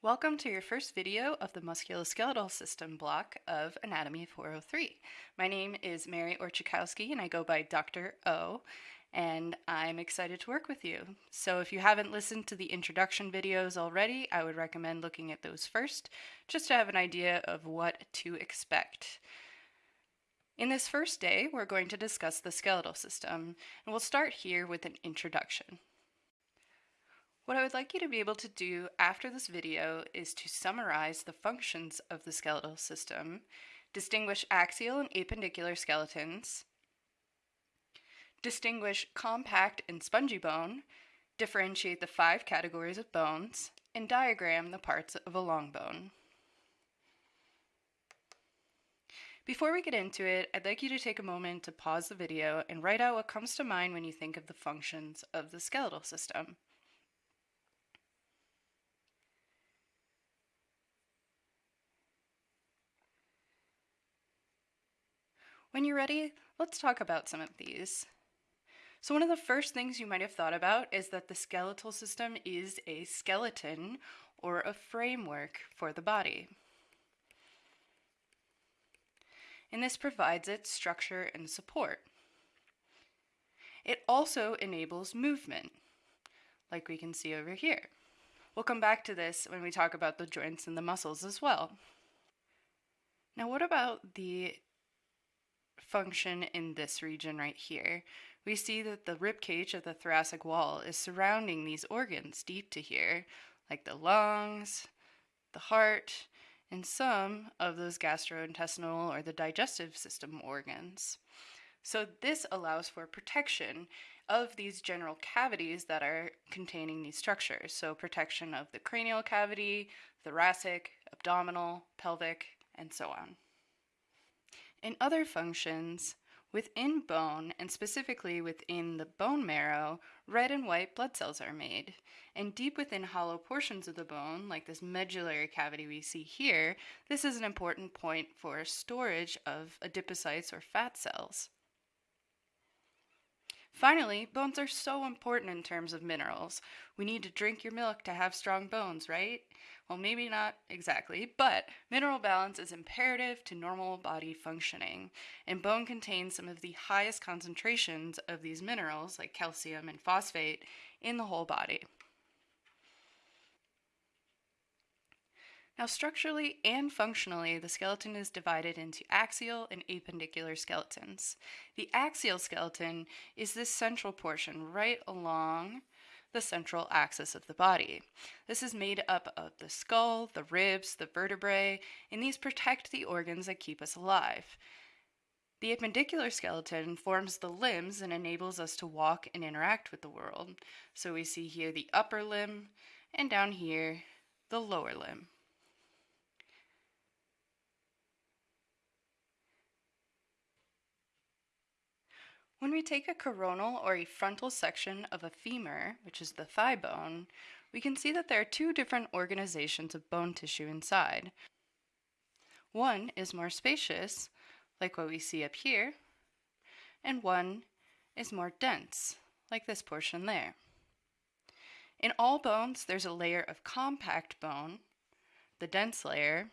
Welcome to your first video of the musculoskeletal system block of Anatomy 403. My name is Mary Orchikowski and I go by Dr. O and I'm excited to work with you. So if you haven't listened to the introduction videos already, I would recommend looking at those first just to have an idea of what to expect. In this first day, we're going to discuss the skeletal system, and we'll start here with an introduction. What I would like you to be able to do after this video is to summarize the functions of the skeletal system, distinguish axial and appendicular skeletons, distinguish compact and spongy bone, differentiate the five categories of bones, and diagram the parts of a long bone. Before we get into it, I'd like you to take a moment to pause the video and write out what comes to mind when you think of the functions of the skeletal system. When you're ready, let's talk about some of these. So one of the first things you might have thought about is that the skeletal system is a skeleton or a framework for the body. And this provides it structure and support. It also enables movement, like we can see over here. We'll come back to this when we talk about the joints and the muscles as well. Now what about the function in this region right here, we see that the rib cage of the thoracic wall is surrounding these organs deep to here, like the lungs, the heart, and some of those gastrointestinal or the digestive system organs. So this allows for protection of these general cavities that are containing these structures. So protection of the cranial cavity, thoracic, abdominal, pelvic, and so on. In other functions, within bone, and specifically within the bone marrow, red and white blood cells are made. And deep within hollow portions of the bone, like this medullary cavity we see here, this is an important point for storage of adipocytes or fat cells. Finally, bones are so important in terms of minerals. We need to drink your milk to have strong bones, right? Well, maybe not exactly, but mineral balance is imperative to normal body functioning, and bone contains some of the highest concentrations of these minerals, like calcium and phosphate, in the whole body. Now, structurally and functionally, the skeleton is divided into axial and appendicular skeletons. The axial skeleton is this central portion right along the central axis of the body. This is made up of the skull, the ribs, the vertebrae, and these protect the organs that keep us alive. The appendicular skeleton forms the limbs and enables us to walk and interact with the world. So we see here the upper limb, and down here, the lower limb. When we take a coronal or a frontal section of a femur, which is the thigh bone, we can see that there are two different organizations of bone tissue inside. One is more spacious, like what we see up here, and one is more dense, like this portion there. In all bones, there's a layer of compact bone, the dense layer,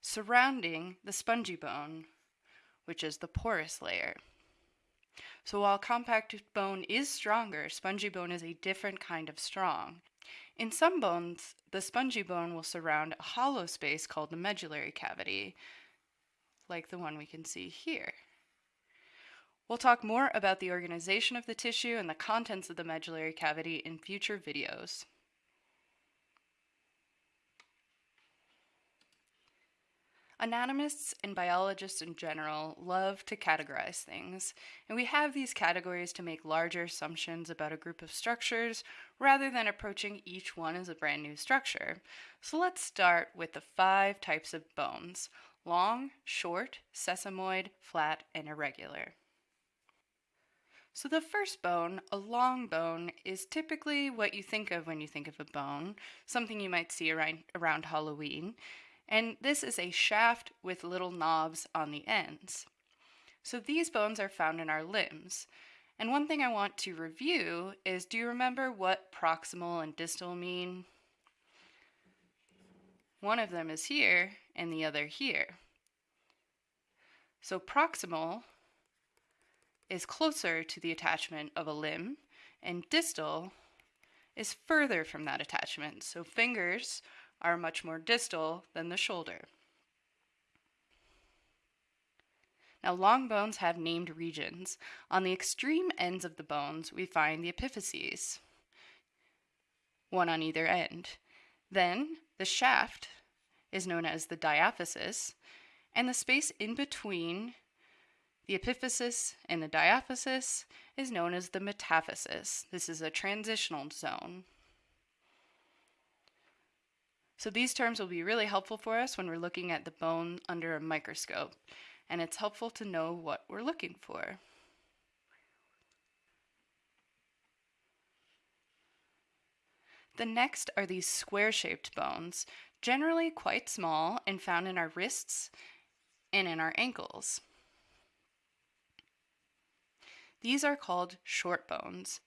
surrounding the spongy bone, which is the porous layer. So while compact bone is stronger, spongy bone is a different kind of strong. In some bones, the spongy bone will surround a hollow space called the medullary cavity, like the one we can see here. We'll talk more about the organization of the tissue and the contents of the medullary cavity in future videos. Anatomists and biologists in general love to categorize things, and we have these categories to make larger assumptions about a group of structures rather than approaching each one as a brand new structure. So let's start with the five types of bones long, short, sesamoid, flat, and irregular. So the first bone, a long bone, is typically what you think of when you think of a bone, something you might see around, around Halloween and this is a shaft with little knobs on the ends. So these bones are found in our limbs. And one thing I want to review is do you remember what proximal and distal mean? one of them is here and the other here. So proximal is closer to the attachment of a limb, and distal is further from that attachment. So fingers are much more distal than the shoulder. Now, long bones have named regions. On the extreme ends of the bones, we find the epiphyses, one on either end. Then, the shaft is known as the diaphysis, and the space in between the epiphysis and the diaphysis is known as the metaphysis. This is a transitional zone. So these terms will be really helpful for us when we're looking at the bone under a microscope, and it's helpful to know what we're looking for. The next are these square-shaped bones, generally quite small and found in our wrists and in our ankles. These are called short bones.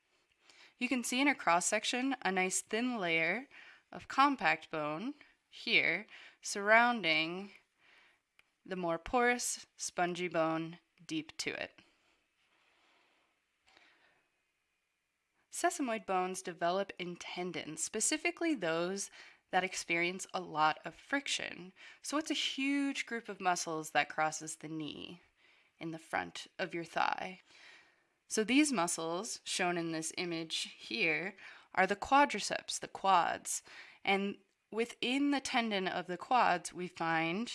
You can see in a cross section a nice thin layer of compact bone here surrounding the more porous, spongy bone deep to it. Sesamoid bones develop in tendons, specifically those that experience a lot of friction. So it's a huge group of muscles that crosses the knee in the front of your thigh. So these muscles, shown in this image here, are the quadriceps, the quads. And within the tendon of the quads, we find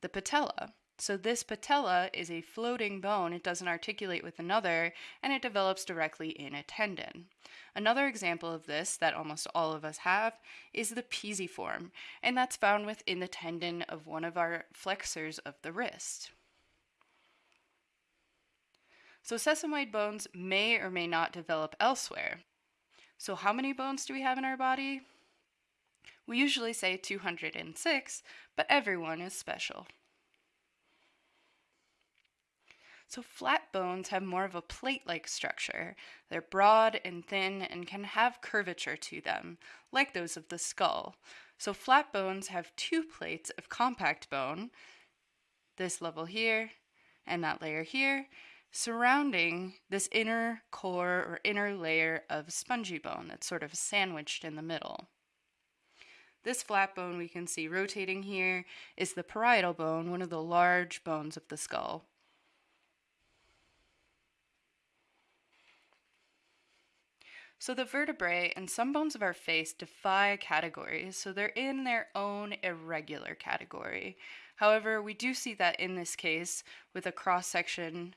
the patella. So this patella is a floating bone. It doesn't articulate with another, and it develops directly in a tendon. Another example of this that almost all of us have is the pisiform, and that's found within the tendon of one of our flexors of the wrist. So sesamoid bones may or may not develop elsewhere. So how many bones do we have in our body? We usually say 206, but everyone is special. So flat bones have more of a plate-like structure. They're broad and thin and can have curvature to them, like those of the skull. So flat bones have two plates of compact bone, this level here and that layer here, surrounding this inner core or inner layer of spongy bone that's sort of sandwiched in the middle. This flat bone we can see rotating here is the parietal bone, one of the large bones of the skull. So the vertebrae and some bones of our face defy categories, so they're in their own irregular category. However, we do see that in this case with a cross section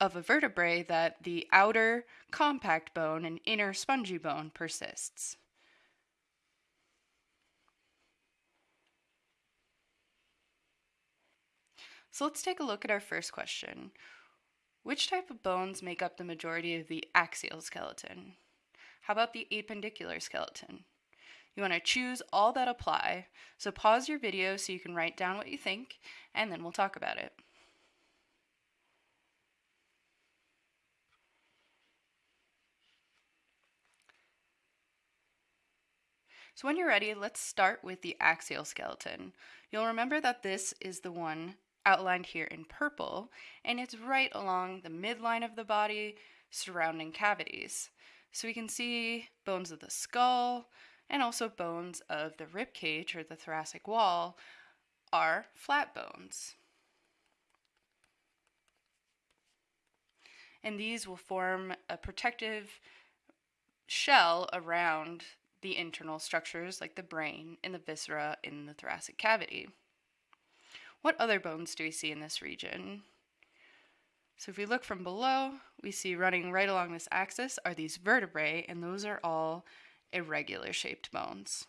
of a vertebrae that the outer compact bone and inner spongy bone persists. So let's take a look at our first question. Which type of bones make up the majority of the axial skeleton? How about the appendicular skeleton? You want to choose all that apply, so pause your video so you can write down what you think, and then we'll talk about it. So when you're ready, let's start with the axial skeleton. You'll remember that this is the one outlined here in purple, and it's right along the midline of the body surrounding cavities. So we can see bones of the skull and also bones of the rib cage or the thoracic wall are flat bones. And these will form a protective shell around the internal structures like the brain and the viscera in the thoracic cavity. What other bones do we see in this region? So if we look from below, we see running right along this axis are these vertebrae, and those are all irregular shaped bones.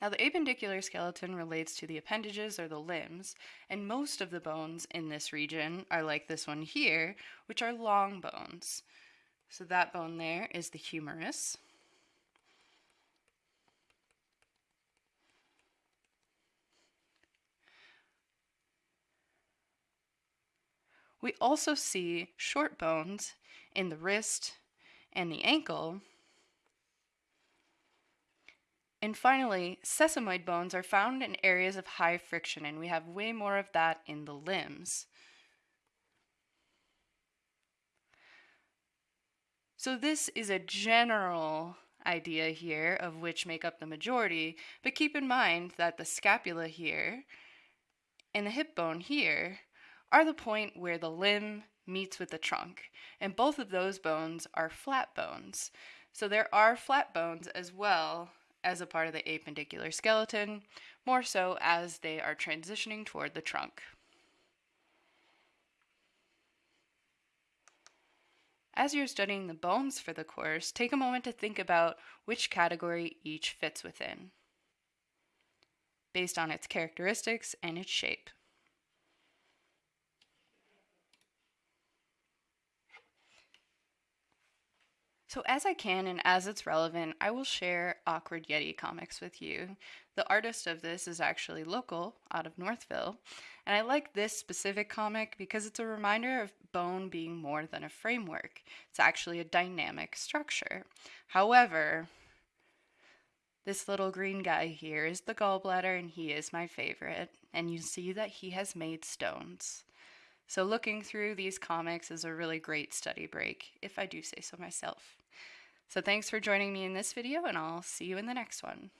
Now the appendicular skeleton relates to the appendages or the limbs, and most of the bones in this region are like this one here, which are long bones. So that bone there is the humerus. We also see short bones in the wrist and the ankle. And finally, sesamoid bones are found in areas of high friction, and we have way more of that in the limbs. So this is a general idea here of which make up the majority, but keep in mind that the scapula here and the hip bone here are the point where the limb meets with the trunk, and both of those bones are flat bones. So there are flat bones as well as a part of the appendicular skeleton, more so as they are transitioning toward the trunk. As you're studying the bones for the course, take a moment to think about which category each fits within, based on its characteristics and its shape. So as I can and as it's relevant, I will share Awkward Yeti comics with you. The artist of this is actually local, out of Northville, and I like this specific comic because it's a reminder of bone being more than a framework. It's actually a dynamic structure. However, this little green guy here is the gallbladder and he is my favorite, and you see that he has made stones. So looking through these comics is a really great study break, if I do say so myself. So thanks for joining me in this video, and I'll see you in the next one.